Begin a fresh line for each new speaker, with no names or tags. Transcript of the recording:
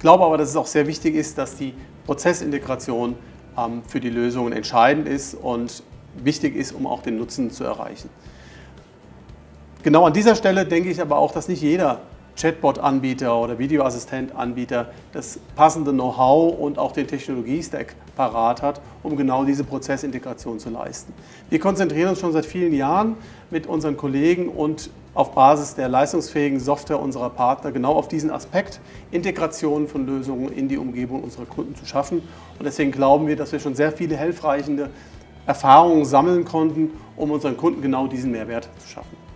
glaube aber, dass es auch sehr wichtig ist, dass die Prozessintegration ähm, für die Lösungen entscheidend ist und wichtig ist, um auch den Nutzen zu erreichen. Genau an dieser Stelle denke ich aber auch, dass nicht jeder Chatbot-Anbieter oder Videoassistent-Anbieter das passende Know-how und auch den Technologiestack parat hat, um genau diese Prozessintegration zu leisten. Wir konzentrieren uns schon seit vielen Jahren mit unseren Kollegen und auf Basis der leistungsfähigen Software unserer Partner genau auf diesen Aspekt, Integration von Lösungen in die Umgebung unserer Kunden zu schaffen. Und deswegen glauben wir, dass wir schon sehr viele hilfreiche Erfahrungen sammeln konnten, um unseren Kunden genau diesen Mehrwert zu schaffen.